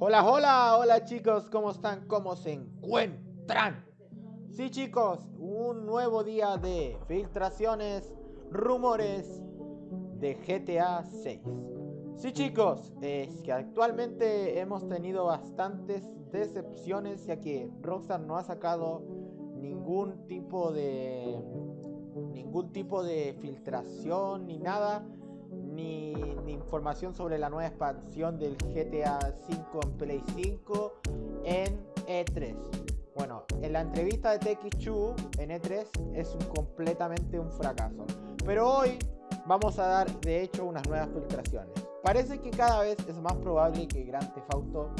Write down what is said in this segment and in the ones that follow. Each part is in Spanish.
Hola, hola, hola chicos, ¿cómo están? ¿Cómo se encuentran? Sí chicos, un nuevo día de filtraciones, rumores de GTA 6. Sí chicos, es que actualmente hemos tenido bastantes decepciones ya que Rockstar no ha sacado ningún tipo de ningún tipo de filtración ni nada ni, información sobre la nueva expansión del GTA 5 en Play 5 en E3. Bueno, en la entrevista de TX2 en E3 es un, completamente un fracaso. Pero hoy vamos a dar de hecho unas nuevas filtraciones. Parece que cada vez es más probable que Grand Theft Auto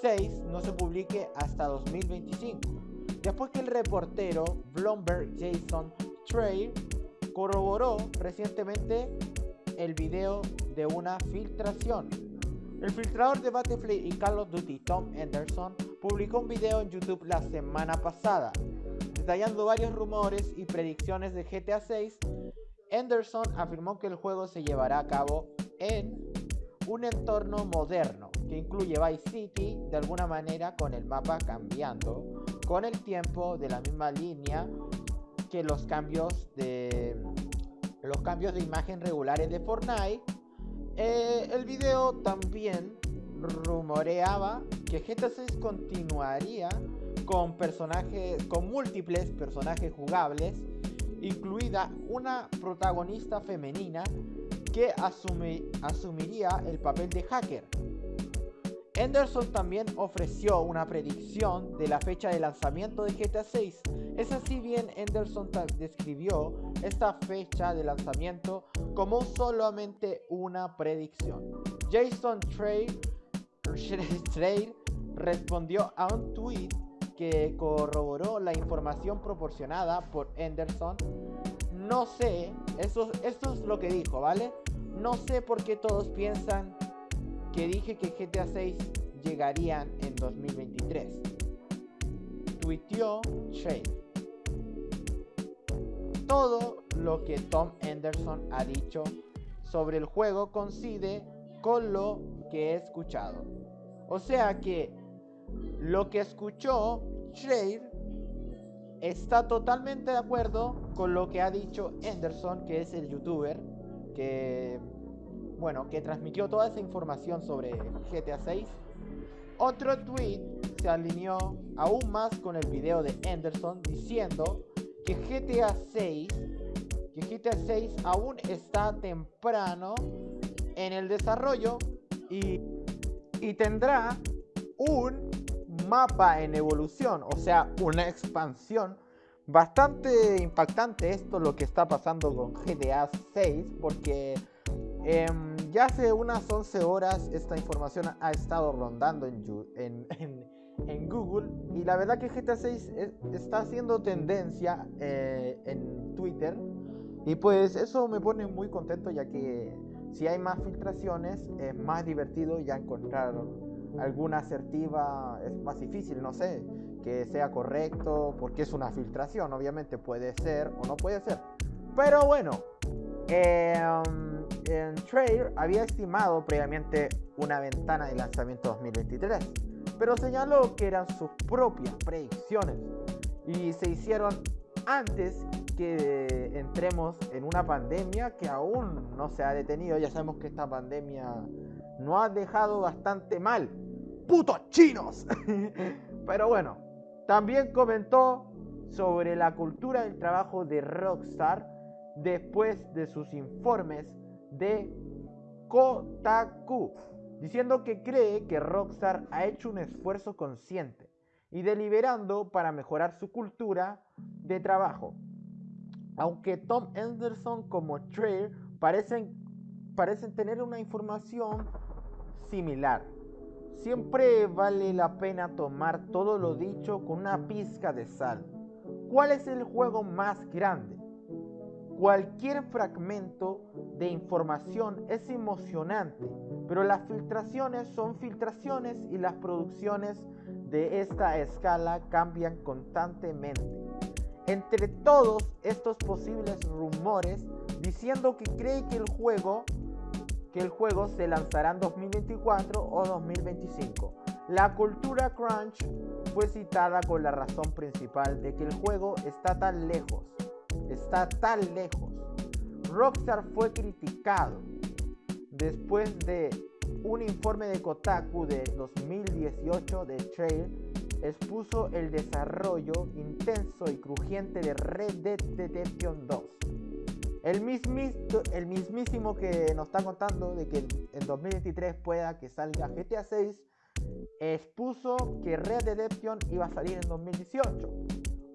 6 no se publique hasta 2025. Después que el reportero Bloomberg Jason Trey corroboró recientemente el video de una filtración. El filtrador de Battlefield y Call of Duty Tom Anderson publicó un video en YouTube la semana pasada, detallando varios rumores y predicciones de GTA 6. Anderson afirmó que el juego se llevará a cabo en un entorno moderno que incluye Vice City de alguna manera con el mapa cambiando con el tiempo de la misma línea que los cambios de los cambios de imagen regulares de Fortnite. Eh, el video también rumoreaba que GTA 6 continuaría con personajes, con múltiples personajes jugables, incluida una protagonista femenina que asumiría el papel de hacker. Anderson también ofreció una predicción de la fecha de lanzamiento de GTA 6. Es así bien Anderson describió esta fecha de lanzamiento como solamente una predicción. Jason Trade, respondió a un tweet que corroboró la información proporcionada por Anderson. No sé, esto, esto es lo que dijo, ¿vale? No sé por qué todos piensan que dije que GTA 6 llegarían en 2023. Tuiteó Shade. Todo lo que Tom Anderson ha dicho sobre el juego coincide con lo que he escuchado. O sea que lo que escuchó Shade está totalmente de acuerdo con lo que ha dicho Anderson, que es el youtuber que bueno, que transmitió toda esa información sobre GTA 6. Otro tweet se alineó aún más con el video de Anderson diciendo que GTA 6 que GTA 6 aún está temprano en el desarrollo y, y tendrá un mapa en evolución, o sea, una expansión bastante impactante esto lo que está pasando con GTA 6 porque Em, ya hace unas 11 horas esta información ha estado rondando en, Google y la verdad que GTA 6 está haciendo tendencia eh, en Twitter y pues eso me pone muy contento ya que si hay más filtraciones es más divertido ya encontrar alguna asertiva es más difícil, no sé, que sea correcto porque es una filtración, obviamente puede ser o no puede ser. Pero bueno, eh, en Trade había estimado previamente una ventana de lanzamiento 2023, pero señaló que eran sus propias predicciones y se hicieron antes que entremos en una pandemia que aún no se ha detenido. Ya sabemos que esta pandemia no ha dejado bastante mal. ¡Putos chinos! Pero bueno, también comentó sobre la cultura del trabajo de Rockstar después de sus informes de Kotaku, diciendo que cree que Rockstar ha hecho un esfuerzo consciente y deliberando para mejorar su cultura de trabajo. Aunque Tom Anderson como Trey parecen, parecen tener una información similar. Siempre vale la pena tomar todo lo dicho con una pizca de sal. ¿Cuál es el juego más grande? Cualquier fragmento de información es emocionante, pero las filtraciones son filtraciones y las producciones de esta escala cambian constantemente. Entre todos estos posibles rumores diciendo que cree que el juego que el juego se lanzará en 2024 o 2025. La cultura crunch fue citada con la razón principal de que el juego está tan lejos, está tan lejos. Rockstar fue criticado después de un informe de Kotaku de 2018 de Trail expuso el desarrollo intenso y crujiente de Red Dead Redemption 2. El, el mismísimo que nos está contando de que en 2023 pueda que salga GTA 6 expuso que Red Dead Redemption iba a salir en 2018.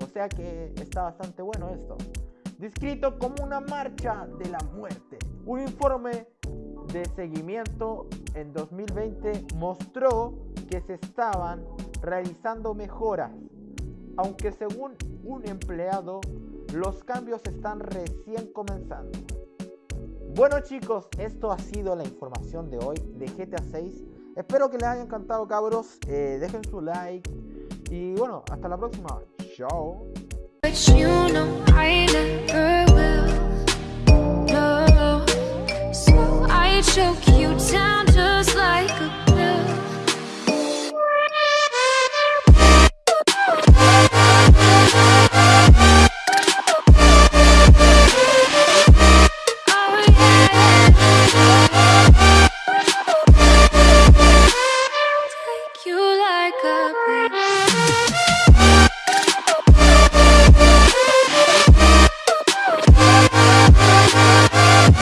O sea que está bastante bueno esto. Descrito como una marcha de la muerte. Un informe de seguimiento en 2020 mostró que se estaban realizando mejoras, aunque según un empleado los cambios están recién comenzando. Bueno chicos, esto ha sido la información de hoy de GTA 6. Espero que les haya encantado cabros, eh, dejen su like y bueno, hasta la próxima. Chao. but you know I never will. No, so I choke you down